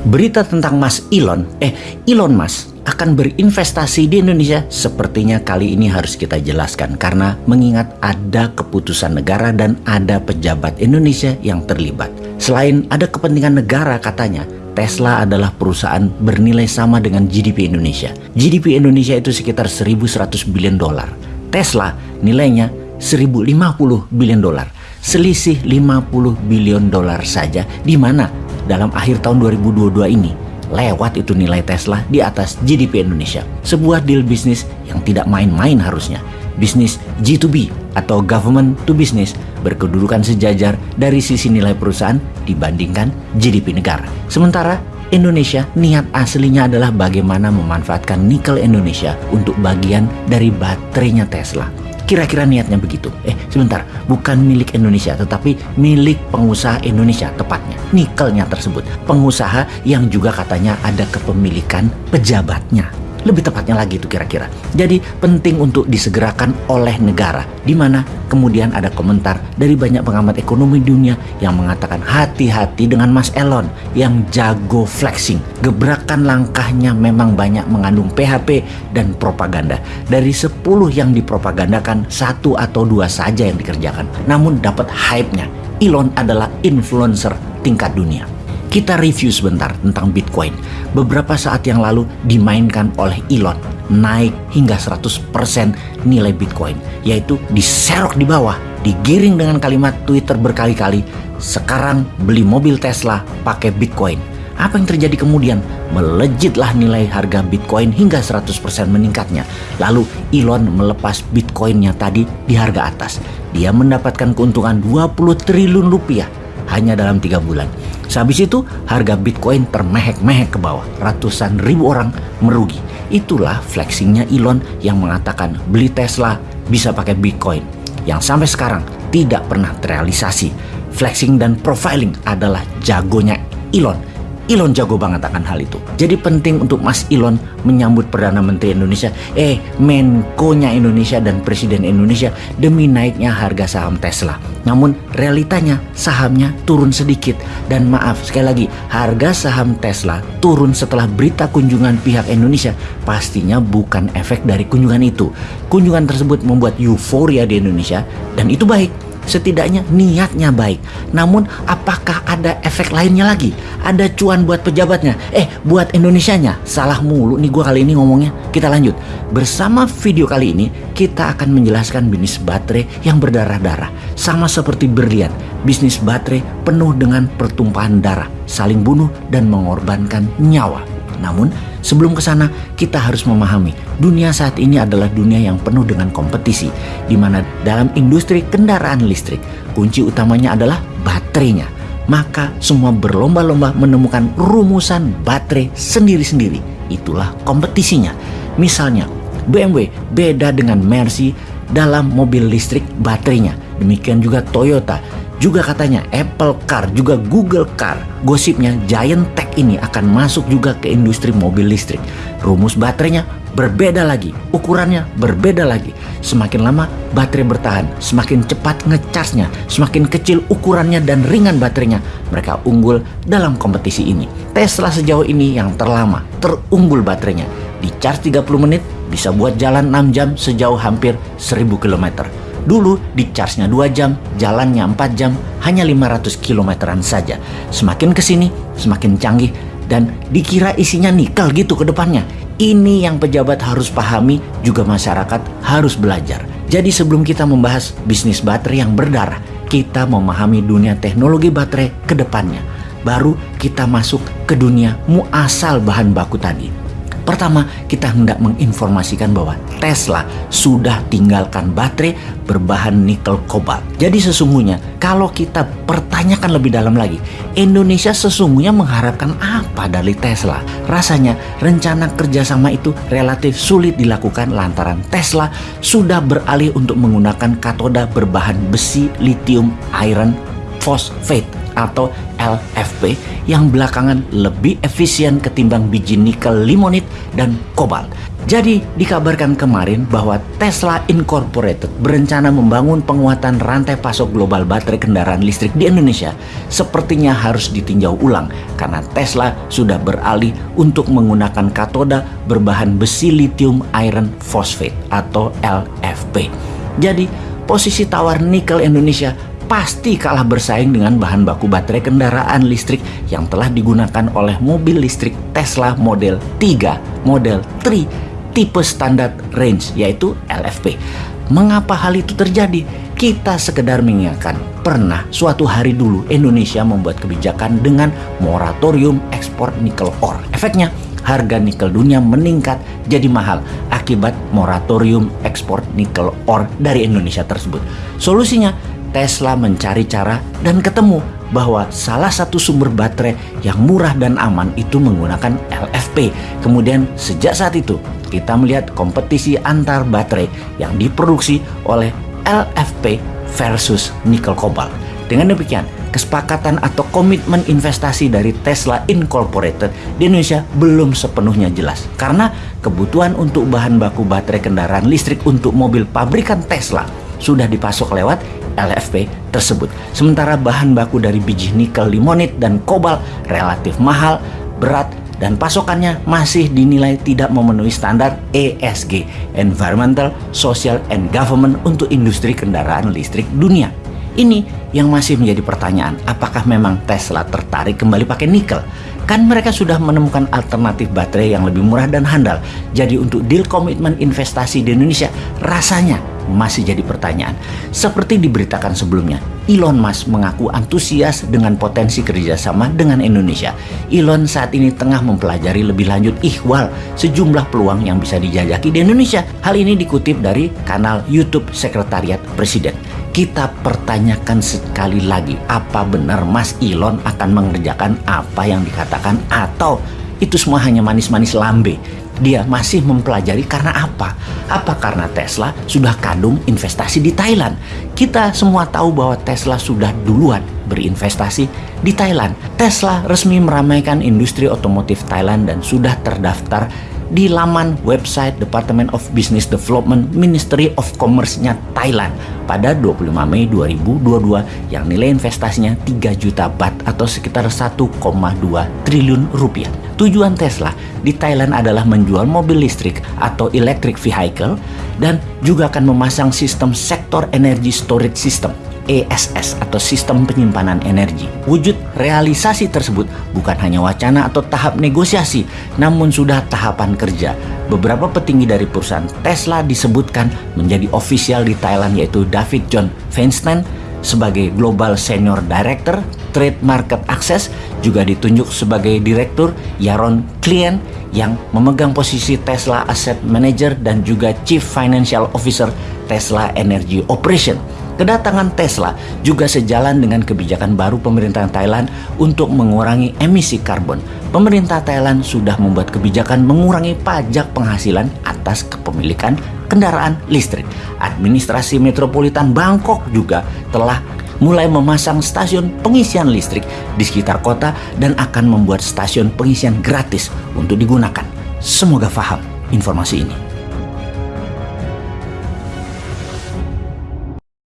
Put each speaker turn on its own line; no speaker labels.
Berita tentang Mas Elon, eh Elon Mas akan berinvestasi di Indonesia sepertinya kali ini harus kita jelaskan karena mengingat ada keputusan negara dan ada pejabat Indonesia yang terlibat. Selain ada kepentingan negara katanya, Tesla adalah perusahaan bernilai sama dengan GDP Indonesia. GDP Indonesia itu sekitar 1100 bilion dolar. Tesla nilainya 1050 bilion dolar. Selisih 50 bilion dolar saja di mana dalam akhir tahun 2022 ini lewat itu nilai Tesla di atas GDP Indonesia. Sebuah deal bisnis yang tidak main-main harusnya. Bisnis G2B atau government to business berkedudukan sejajar dari sisi nilai perusahaan dibandingkan GDP negara. Sementara Indonesia niat aslinya adalah bagaimana memanfaatkan nikel Indonesia untuk bagian dari baterainya Tesla. Kira-kira niatnya begitu. Eh, sebentar, bukan milik Indonesia, tetapi milik pengusaha Indonesia tepatnya. Nikelnya tersebut. Pengusaha yang juga katanya ada kepemilikan pejabatnya. Lebih tepatnya lagi itu kira-kira. Jadi penting untuk disegerakan oleh negara. Di mana kemudian ada komentar dari banyak pengamat ekonomi dunia yang mengatakan hati-hati dengan Mas Elon yang jago flexing. Gebrakan langkahnya memang banyak mengandung PHP dan propaganda. Dari 10 yang dipropagandakan, satu atau dua saja yang dikerjakan. Namun dapat hype-nya. Elon adalah influencer tingkat dunia. Kita review sebentar tentang Bitcoin. Beberapa saat yang lalu dimainkan oleh Elon naik hingga 100% nilai Bitcoin, yaitu diserok di bawah, digiring dengan kalimat Twitter berkali-kali, sekarang beli mobil Tesla pakai Bitcoin. Apa yang terjadi kemudian? Melejitlah nilai harga Bitcoin hingga 100% meningkatnya. Lalu Elon melepas Bitcoinnya tadi di harga atas. Dia mendapatkan keuntungan 20 triliun rupiah hanya dalam tiga bulan. Sehabis itu harga Bitcoin termehek-mehek ke bawah. Ratusan ribu orang merugi. Itulah flexingnya Elon yang mengatakan beli Tesla bisa pakai Bitcoin. Yang sampai sekarang tidak pernah terrealisasi. Flexing dan profiling adalah jagonya Elon Elon jago banget akan hal itu. Jadi penting untuk Mas Elon menyambut Perdana Menteri Indonesia, eh Menko-nya Indonesia dan Presiden Indonesia demi naiknya harga saham Tesla. Namun realitanya sahamnya turun sedikit dan maaf sekali lagi harga saham Tesla turun setelah berita kunjungan pihak Indonesia pastinya bukan efek dari kunjungan itu. Kunjungan tersebut membuat euforia di Indonesia dan itu baik setidaknya niatnya baik. Namun apakah ada efek lainnya lagi? Ada cuan buat pejabatnya? Eh, buat Indonesianya? Salah mulu nih gue kali ini ngomongnya. Kita lanjut. Bersama video kali ini, kita akan menjelaskan bisnis baterai yang berdarah-darah. Sama seperti berlian, bisnis baterai penuh dengan pertumpahan darah, saling bunuh dan mengorbankan nyawa. Namun, sebelum ke sana, kita harus memahami dunia saat ini adalah dunia yang penuh dengan kompetisi, di mana dalam industri kendaraan listrik, kunci utamanya adalah baterainya. Maka semua berlomba-lomba menemukan rumusan baterai sendiri-sendiri. Itulah kompetisinya. Misalnya, BMW beda dengan Mercy dalam mobil listrik baterainya. Demikian juga Toyota juga katanya Apple Car, juga Google Car. Gosipnya Giant Tech ini akan masuk juga ke industri mobil listrik. Rumus baterainya berbeda lagi, ukurannya berbeda lagi. Semakin lama baterai bertahan, semakin cepat ngecasnya, semakin kecil ukurannya dan ringan baterainya. Mereka unggul dalam kompetisi ini. Tesla sejauh ini yang terlama, terunggul baterainya. Di charge 30 menit bisa buat jalan 6 jam sejauh hampir 1000 km. Dulu di charge-nya 2 jam, jalannya 4 jam, hanya 500 kilometeran saja. Semakin ke sini, semakin canggih dan dikira isinya nikel gitu ke depannya. Ini yang pejabat harus pahami, juga masyarakat harus belajar. Jadi sebelum kita membahas bisnis baterai yang berdarah, kita memahami dunia teknologi baterai ke depannya. Baru kita masuk ke dunia muasal bahan baku tadi. Pertama, kita hendak menginformasikan bahwa Tesla sudah tinggalkan baterai berbahan nikel kobalt. Jadi sesungguhnya kalau kita pertanyakan lebih dalam lagi, Indonesia sesungguhnya mengharapkan apa dari Tesla? Rasanya rencana kerjasama itu relatif sulit dilakukan lantaran Tesla sudah beralih untuk menggunakan katoda berbahan besi lithium iron phosphate atau LFP yang belakangan lebih efisien ketimbang biji nikel limonit dan kobalt. Jadi dikabarkan kemarin bahwa Tesla Incorporated berencana membangun penguatan rantai pasok global baterai kendaraan listrik di Indonesia sepertinya harus ditinjau ulang karena Tesla sudah beralih untuk menggunakan katoda berbahan besi lithium iron phosphate atau LFP. Jadi posisi tawar nikel Indonesia pasti kalah bersaing dengan bahan baku baterai kendaraan listrik yang telah digunakan oleh mobil listrik Tesla Model 3, Model 3 tipe standar range yaitu LFP. Mengapa hal itu terjadi? Kita sekedar mengingatkan, pernah suatu hari dulu Indonesia membuat kebijakan dengan moratorium ekspor nikel ore. Efeknya, harga nikel dunia meningkat jadi mahal akibat moratorium ekspor nikel ore dari Indonesia tersebut. Solusinya, Tesla mencari cara dan ketemu bahwa salah satu sumber baterai yang murah dan aman itu menggunakan LFP. Kemudian sejak saat itu kita melihat kompetisi antar baterai yang diproduksi oleh LFP versus nikel kobalt. Dengan demikian, kesepakatan atau komitmen investasi dari Tesla Incorporated di Indonesia belum sepenuhnya jelas karena kebutuhan untuk bahan baku baterai kendaraan listrik untuk mobil pabrikan Tesla sudah dipasok lewat LFP tersebut. Sementara bahan baku dari biji nikel limonit dan kobalt relatif mahal, berat, dan pasokannya masih dinilai tidak memenuhi standar ESG (Environmental, Social, and Government) untuk industri kendaraan listrik dunia. Ini yang masih menjadi pertanyaan, apakah memang Tesla tertarik kembali pakai nikel? Kan mereka sudah menemukan alternatif baterai yang lebih murah dan handal. Jadi untuk deal komitmen investasi di Indonesia rasanya masih jadi pertanyaan. Seperti diberitakan sebelumnya, Elon Musk mengaku antusias dengan potensi kerjasama dengan Indonesia. Elon saat ini tengah mempelajari lebih lanjut ihwal sejumlah peluang yang bisa dijajaki di Indonesia. Hal ini dikutip dari kanal YouTube Sekretariat Presiden. Kita pertanyakan sekali lagi, apa benar Mas Elon akan mengerjakan apa yang dikatakan atau itu semua hanya manis-manis lambe dia masih mempelajari karena apa? Apa karena Tesla sudah kandung investasi di Thailand? Kita semua tahu bahwa Tesla sudah duluan berinvestasi di Thailand. Tesla resmi meramaikan industri otomotif Thailand dan sudah terdaftar di laman website Department of Business Development Ministry of Commerce-nya Thailand pada 25 Mei 2022 yang nilai investasinya 3 juta bat atau sekitar 1,2 triliun rupiah. Tujuan Tesla di Thailand adalah menjual mobil listrik atau electric vehicle dan juga akan memasang sistem sektor energy storage system ESS atau sistem penyimpanan energi. Wujud realisasi tersebut bukan hanya wacana atau tahap negosiasi, namun sudah tahapan kerja. Beberapa petinggi dari perusahaan Tesla disebutkan menjadi ofisial di Thailand yaitu David John Feinstein sebagai Global Senior Director Trade Market Access juga ditunjuk sebagai Direktur Yaron Klien yang memegang posisi Tesla Asset Manager dan juga Chief Financial Officer Tesla Energy Operation. Kedatangan Tesla juga sejalan dengan kebijakan baru pemerintah Thailand untuk mengurangi emisi karbon. Pemerintah Thailand sudah membuat kebijakan mengurangi pajak penghasilan atas kepemilikan kendaraan listrik. Administrasi Metropolitan Bangkok juga telah mulai memasang stasiun pengisian listrik di sekitar kota dan akan membuat stasiun pengisian gratis untuk digunakan. Semoga paham informasi ini.